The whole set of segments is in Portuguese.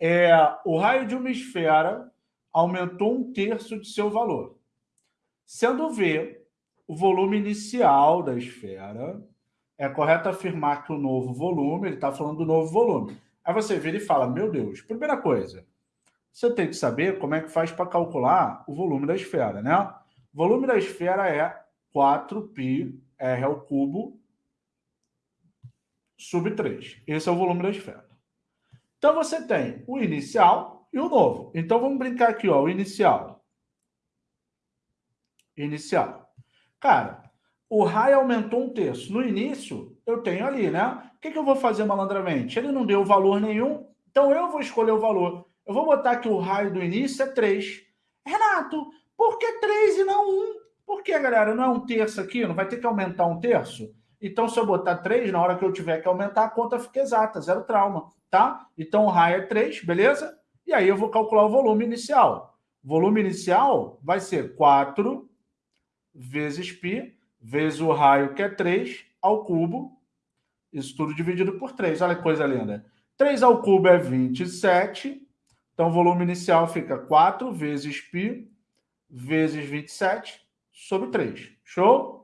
é o raio de uma esfera aumentou um terço de seu valor, sendo V o volume inicial da esfera. É correto afirmar que o novo volume, ele está falando do novo volume. Aí você vira e fala, meu Deus, primeira coisa, você tem que saber como é que faz para calcular o volume da esfera, né? O volume da esfera é 4πr ao cubo sub 3. Esse é o volume da esfera. Então, você tem o inicial e o novo. Então, vamos brincar aqui, ó, o inicial. Inicial. Cara, o raio aumentou um terço. No início, eu tenho ali, né? O que, que eu vou fazer malandramente? Ele não deu valor nenhum, então eu vou escolher o valor. Eu vou botar que o raio do início é 3. Renato, por que 3 e não 1? Por que, galera? Não é um terço aqui? Não vai ter que aumentar um terço? Então, se eu botar 3, na hora que eu tiver que aumentar, a conta fica exata, zero trauma, tá? Então, o raio é 3, beleza? E aí eu vou calcular o volume inicial. O volume inicial vai ser 4 vezes π, vezes o raio, que é 3, ao cubo. Isso tudo dividido por 3. Olha que coisa linda. 3 ao cubo é 27. Então, o volume inicial fica 4 vezes π vezes 27 sobre 3. Show?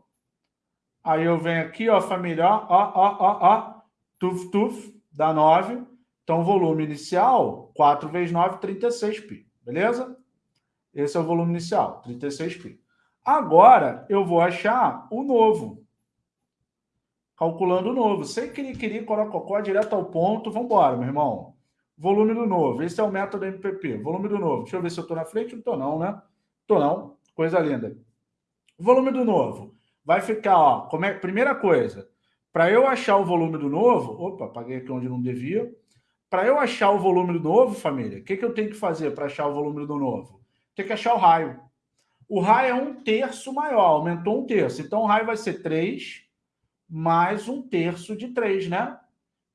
Aí eu venho aqui, ó, família, ó, ó, ó, ó, tuf, tuf, dá 9. Então, volume inicial, 4 vezes 9, 36π, beleza? Esse é o volume inicial, 36π. Agora, eu vou achar o novo. Calculando o novo. Sem querer, corococó, direto ao ponto. Vamos embora, meu irmão. Volume do novo. Esse é o método MPP. Volume do novo. Deixa eu ver se eu estou na frente. Não estou não, né? Estou não. Coisa linda. Volume do novo vai ficar, ó, como é, primeira coisa, para eu achar o volume do novo, opa, paguei aqui onde não devia, para eu achar o volume do novo, família, o que, que eu tenho que fazer para achar o volume do novo? Tem que achar o raio. O raio é um terço maior, aumentou um terço. Então, o raio vai ser 3 mais um terço de 3, né?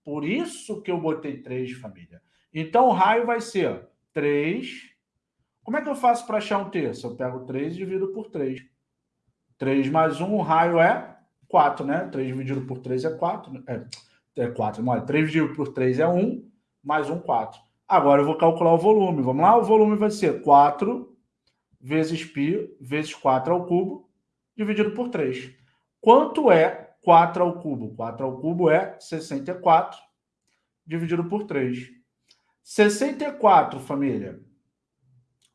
Por isso que eu botei 3, família. Então, o raio vai ser 3. Como é que eu faço para achar um terço? Eu pego 3 e divido por 3. 3 mais 1, o raio é 4, né? 3 dividido por 3 é 4. Né? É, é 4, não, 3 dividido por 3 é 1, mais 1, 4. Agora eu vou calcular o volume. Vamos lá? O volume vai ser 4 vezes π vezes 4 ao cubo, dividido por 3. Quanto é 4 ao cubo? 4 ao cubo é 64, dividido por 3. 64, família.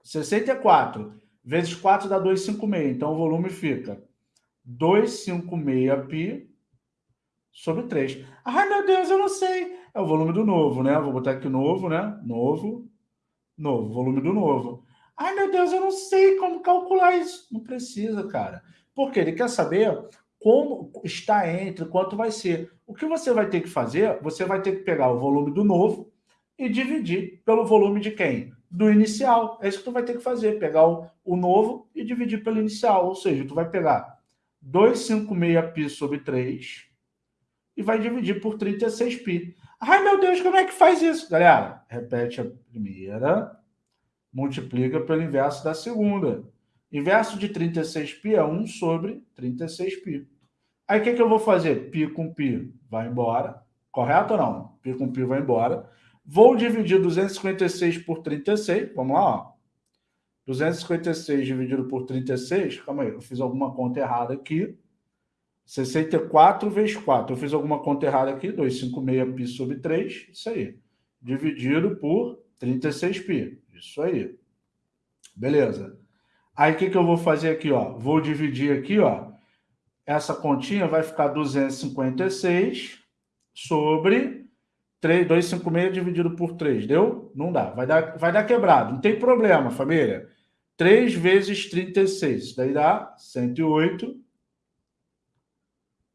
64 vezes 4 dá 256. Então, o volume fica 256π sobre 3. Ai, meu Deus, eu não sei. É o volume do novo, né? Vou botar aqui novo, né? Novo, novo, volume do novo. Ai, meu Deus, eu não sei como calcular isso. Não precisa, cara. Porque ele quer saber como está entre, quanto vai ser. O que você vai ter que fazer, você vai ter que pegar o volume do novo e dividir pelo volume de quem? do inicial. É isso que tu vai ter que fazer, pegar o, o novo e dividir pelo inicial. Ou seja, tu vai pegar 256π sobre 3 e vai dividir por 36π. Ai, meu Deus, como é que faz isso? Galera, repete a primeira, multiplica pelo inverso da segunda. Inverso de 36π é 1 sobre 36π. Aí, o que, que eu vou fazer? Π com π vai embora. Correto ou não? Π com π vai embora. Vou dividir 256 por 36. Vamos lá, ó. 256 dividido por 36. Calma aí, eu fiz alguma conta errada aqui. 64 vezes 4. Eu fiz alguma conta errada aqui. 256π sobre 3. Isso aí. Dividido por 36π. Isso aí. Beleza. Aí, o que, que eu vou fazer aqui? Ó? Vou dividir aqui, ó. Essa continha vai ficar 256 sobre 3, 256 dividido por 3, deu? Não dá, vai dar, vai dar quebrado, não tem problema, família. 3 vezes 36, isso daí dá 108,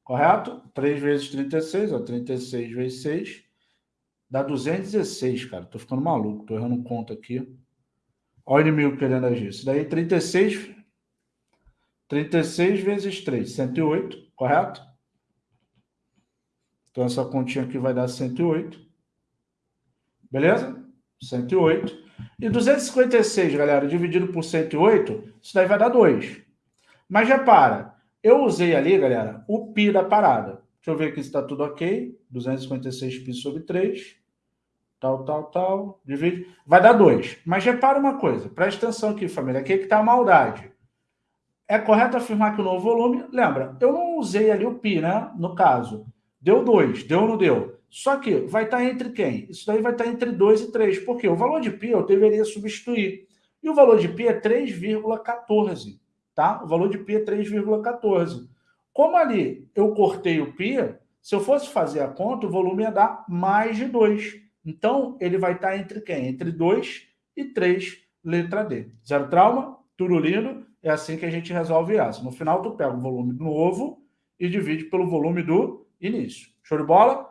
correto? 3 vezes 36, ó, 36 vezes 6, dá 216, cara, tô ficando maluco, tô errando conta aqui. Olha o inimigo querendo agir. Isso daí, 36, 36 vezes 3, 108, correto? Então, essa continha aqui vai dar 108. Beleza? 108. E 256, galera, dividido por 108, isso daí vai dar 2. Mas repara, eu usei ali, galera, o π da parada. Deixa eu ver aqui se está tudo ok. 256π sobre 3. tal, tal, tal, divide, vai dar 2. Mas repara uma coisa, presta atenção aqui, família, aqui é que está a maldade. É correto afirmar que o novo volume, lembra, eu não usei ali o π, né, no caso. Deu 2, deu ou não deu? Só que vai estar entre quem? Isso daí vai estar entre 2 e 3. Por quê? O valor de π eu deveria substituir. E o valor de π é 3,14. Tá? O valor de π é 3,14. Como ali eu cortei o π, se eu fosse fazer a conta, o volume ia dar mais de 2. Então, ele vai estar entre quem? Entre 2 e 3, letra D. Zero trauma? Tudo lindo? É assim que a gente resolve essa. No final, tu pega o volume novo e divide pelo volume do início. Show de bola?